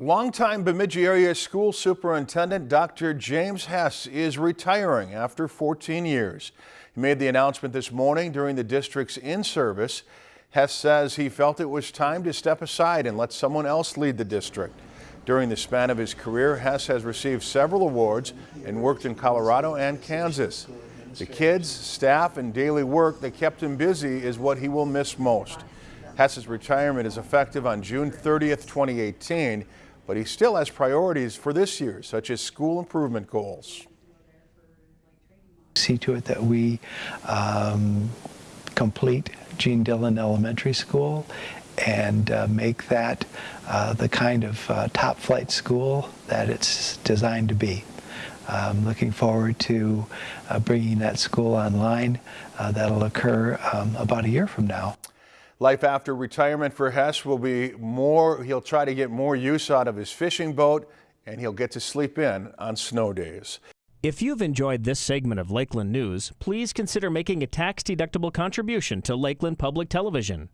Longtime Bemidji area school superintendent Dr. James Hess is retiring after 14 years. He made the announcement this morning during the district's in-service. Hess says he felt it was time to step aside and let someone else lead the district. During the span of his career, Hess has received several awards and worked in Colorado and Kansas. The kids, staff, and daily work that kept him busy is what he will miss most. Hess's retirement is effective on June 30th, 2018, but he still has priorities for this year, such as school improvement goals. See to it that we um, complete Gene Dillon Elementary School and uh, make that uh, the kind of uh, top flight school that it's designed to be. I'm looking forward to uh, bringing that school online. Uh, that'll occur um, about a year from now. Life after retirement for Hess will be more, he'll try to get more use out of his fishing boat and he'll get to sleep in on snow days. If you've enjoyed this segment of Lakeland News, please consider making a tax-deductible contribution to Lakeland Public Television.